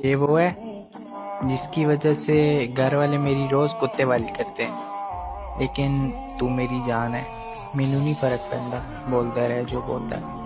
ये वो है, जिसकी वजह से घर वाले मेरी रोज कुत्ते वाली करते हैं। लेकिन तू मेरी जान है। मैनू नहीं फ़र्क पैंदा, बोलता रहे जो बोलता है।